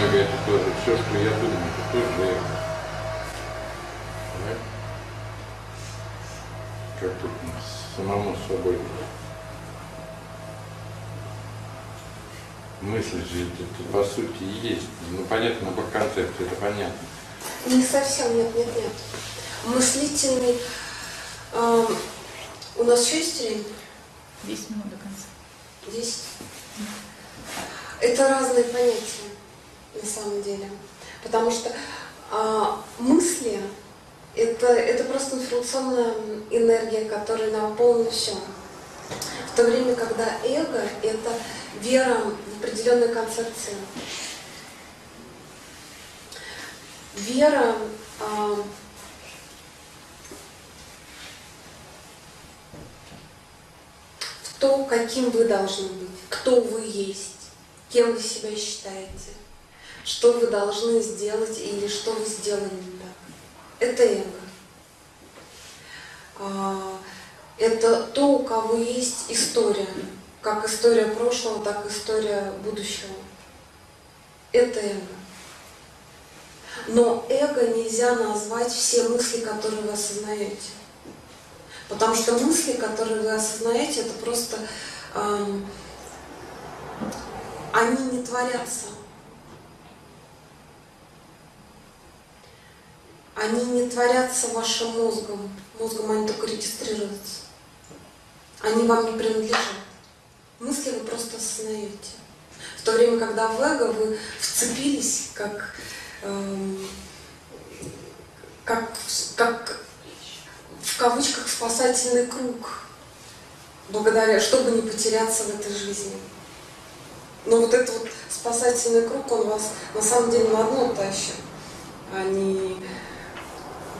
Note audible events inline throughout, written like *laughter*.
эго это тоже. Все, что я думаю, это тоже эго. Как тут самому собой. Мысль же это, это по сути и есть. Ну понятно, набор концепций, это понятно. Не совсем, нет, нет, нет. Мыслительный... э, у нас еще есть время? 10 минут до конца. Здесь. Это разные понятия на самом деле. Потому что а, мысли это, это просто информационная энергия, которая наполнена все. В то время, когда эго это вера в определенную концепцию. Вера а, в то, каким вы должны быть, кто вы есть, кем вы себя считаете, что вы должны сделать или что вы сделали не так. Это эго. А, Это то, у кого есть история, как история прошлого, так и история будущего. Это эго. Но эго нельзя назвать все мысли, которые вы осознаете. Потому что мысли, которые вы осознаете, это просто эм, они не творятся. Они не творятся вашим мозгом. Мозгом они только регистрируются. Они вам не принадлежат. Мысли вы просто осознаете. В то время, когда в эго вы вцепились, как, эм, как, как в кавычках спасательный круг, благодаря, чтобы не потеряться в этой жизни. Но вот этот вот спасательный круг, он вас на самом деле на дно тащит, а не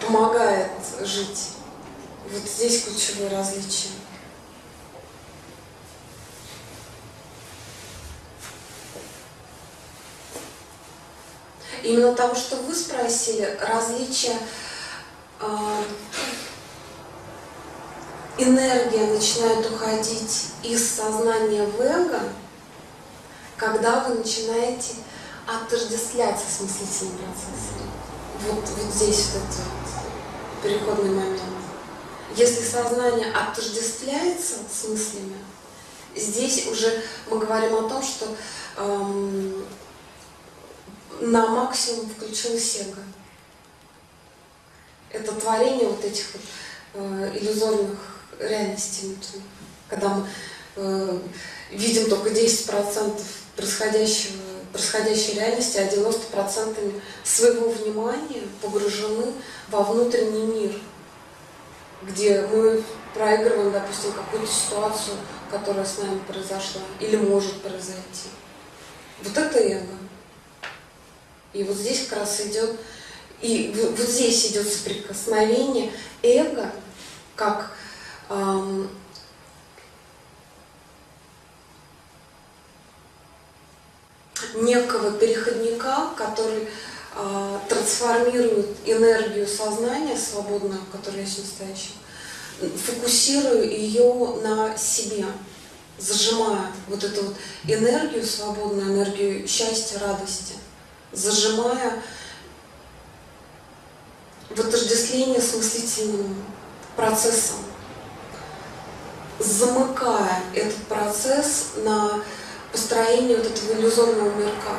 помогает жить. Вот здесь ключевое различие. Именно того, что вы спросили, различие э, энергия начинает уходить из сознания в эго, когда вы начинаете отождествляться с мыслительным процессом. Вот, вот здесь вот этот вот переходный момент. Если сознание отождествляется с мыслями, здесь уже мы говорим о том, что эм, на максимум включилось эго. Это творение вот этих вот, э, иллюзорных реальностей. Когда мы э, видим только 10% происходящего, происходящей реальности, а 90% своего внимания погружены во внутренний мир, где мы проигрываем, допустим, какую-то ситуацию, которая с нами произошла или может произойти. Вот это эго. И вот здесь как раз идет, и вот здесь идет соприкосновение эго, как эм, некого переходника, который э, трансформирует энергию сознания свободную, которая есть настоящем, фокусирую ее на себе, зажимая вот эту вот энергию свободную, энергию счастья, радости, зажимая в отождествлении с мыслительным процессом, замыкая этот процесс на построение вот этого иллюзорного мирка,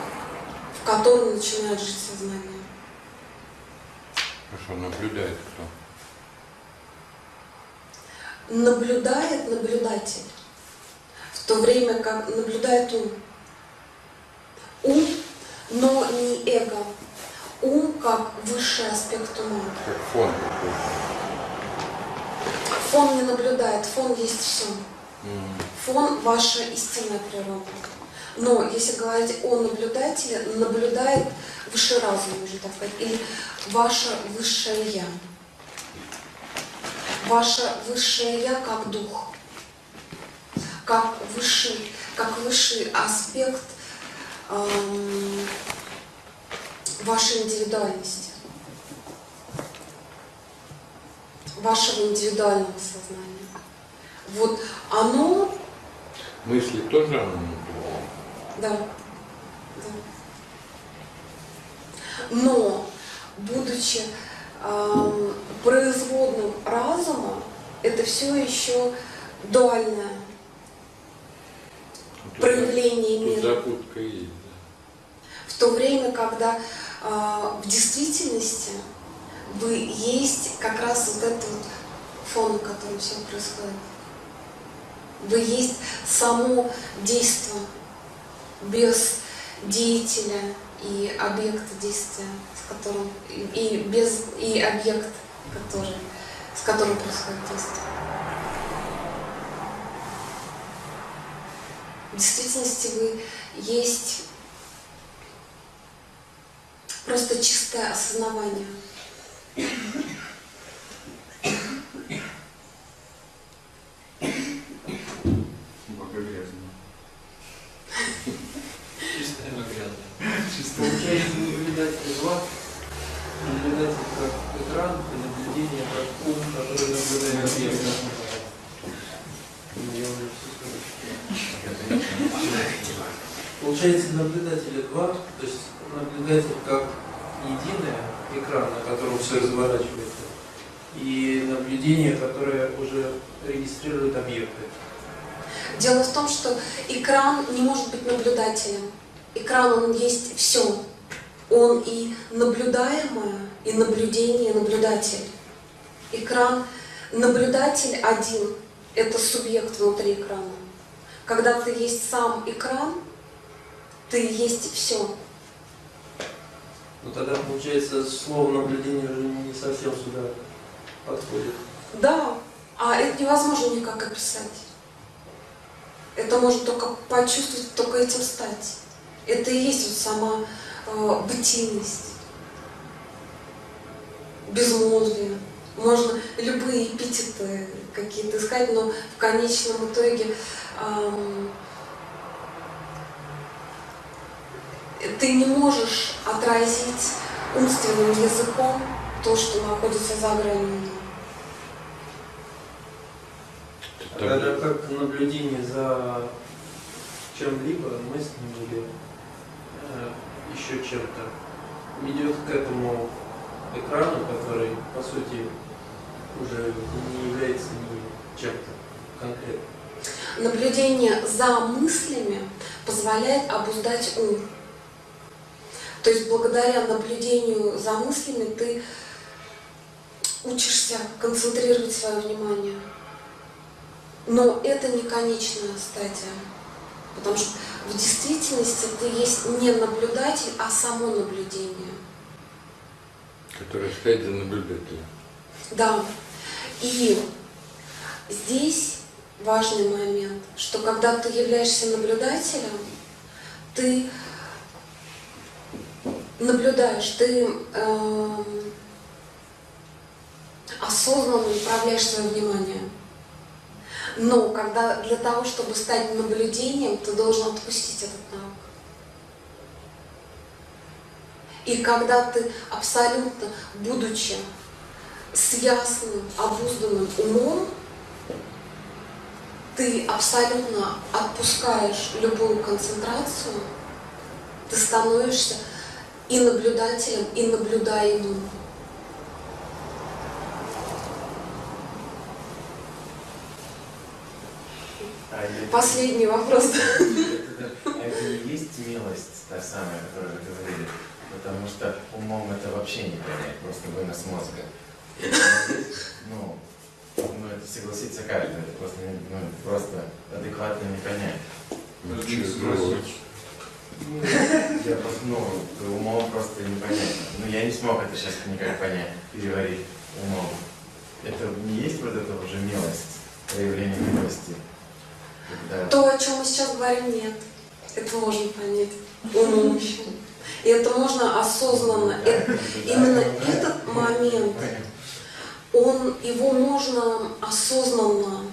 в котором начинает жить сознание. Хорошо, наблюдает кто? Наблюдает наблюдатель, в то время как наблюдает ум. Ум, но не эго. Ум как высший аспект ума. Как фон. Фон не наблюдает, фон есть все. Фон – ваша истинная природа. Но если говорить о наблюдателе, наблюдает высший разум, можно так сказать, или ваше высшее Я. Ваше высшее Я как дух, как высший, как высший аспект эм, вашей индивидуальности, вашего индивидуального сознания. Вот оно, Мысли тоже оно наблюдает? да, да. Но, будучи эм, производным разума, это все еще дуальное Тут проявление Тут мира. запутка есть, да. В то время, когда э, в действительности вы есть как раз вот этот вот фон, на котором все происходит. Вы есть само действие без деятеля и объекта действия, с которым и- без и объект, который, с которым происходит действие. В действительности вы есть просто чистое осознавание. Пока грязно. Чистая грязная. Получается наблюдатель 2, наблюдатель как экран и наблюдение как ум, который наблюдает объект. Получается наблюдателя 2, то есть наблюдатель как единое, экран, на котором все разворачивается, и наблюдение, которое уже регистрирует объекты. Дело в том, что экран не может быть наблюдателем. Экран, он есть все. Он и наблюдаемое, и наблюдение, и наблюдатель. Экран, наблюдатель один – это субъект внутри экрана. Когда ты есть сам экран, ты есть все. Но тогда, получается, слово наблюдение уже не совсем сюда подходит. Да, а это невозможно никак описать. Это можно только почувствовать, только этим стать. Это и есть вот сама бытийность, безмолвие. Можно любые эпитеты какие-то искать, но в конечном итоге эм, ты не можешь отразить умственным языком то, что находится за гранью. Тогда там- как наблюдение за чем-либо, или э, еще чем-то, ведет к этому экрану, который, по сути, уже не является ни чем-то конкретным. Наблюдение за мыслями позволяет обуздать ум. То есть благодаря наблюдению за мыслями ты учишься концентрировать свое внимание. Но это не конечная стадия. Потому что в действительности ты есть не наблюдатель, а само наблюдение. Который стоит за наблюдателем. Да. И здесь важный момент, что когда ты являешься наблюдателем, ты наблюдаешь, ты эм, осознанно направляешь свое внимание. Но когда для того, чтобы стать наблюдением, ты должен отпустить этот навык. И когда ты абсолютно, будучи с ясным, обузданным умом, ты абсолютно отпускаешь любую концентрацию, ты становишься и наблюдателем, и наблюдаемым. А это- Последний вопрос. это- а это не есть милость та самая, о которой вы говорили? Потому что умом это вообще не понять, просто вынос мозга. Это Ну, ну это согласится каждый, это просто, ну, просто адекватно не понять. Ничего. спросить. Ну, Я просто, ну, умом просто не понять. Ну, я не смог это сейчас никак понять, переварить умом. Это не есть вот это уже милость, проявление милости? Когда То, о чем мы сейчас говорим, нет. Это можно понять *laughs* умом еще. И это можно осознанно. Это- именно этот момент, он, его можно осознанно,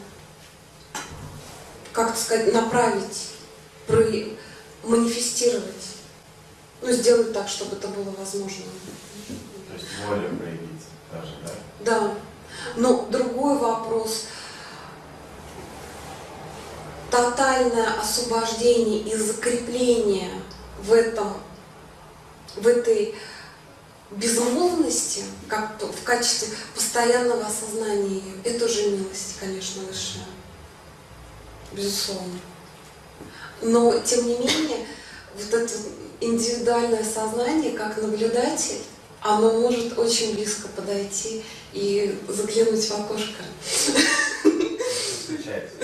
как сказать, направить, про- манифестировать. Ну, сделать так, чтобы это было возможно. То есть волю проявить даже, да? Да. Но другой вопрос. Тотальное освобождение и закрепление в этом, в этой безмолвности, как в качестве постоянного осознания ее, это уже милость, конечно, высшая. Безусловно. Но, тем не менее, вот это индивидуальное сознание, как наблюдатель, оно может очень близко подойти и заглянуть в окошко. Встречается.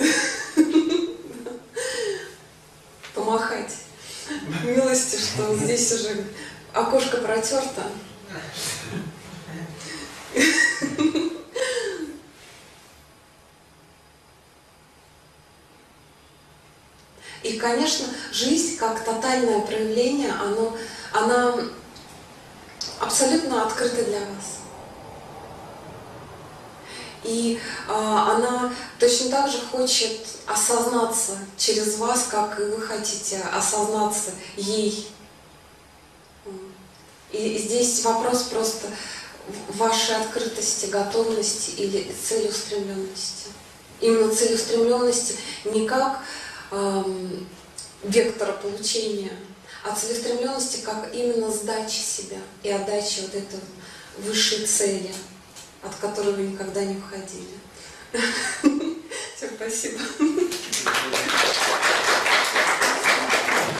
помахать милости, что здесь уже окошко протерто. И, конечно, жизнь как тотальное проявление, оно, она абсолютно открыта для вас. И а, она точно так же хочет осознаться через вас, как и вы хотите осознаться ей. И здесь вопрос просто вашей открытости, готовности или целеустремленности. Именно целеустремленности не как эм, вектора получения, а целеустремленности как именно сдачи себя и отдачи вот этой высшей цели, от которой вы никогда не уходили. *laughs* Все, спасибо. *laughs*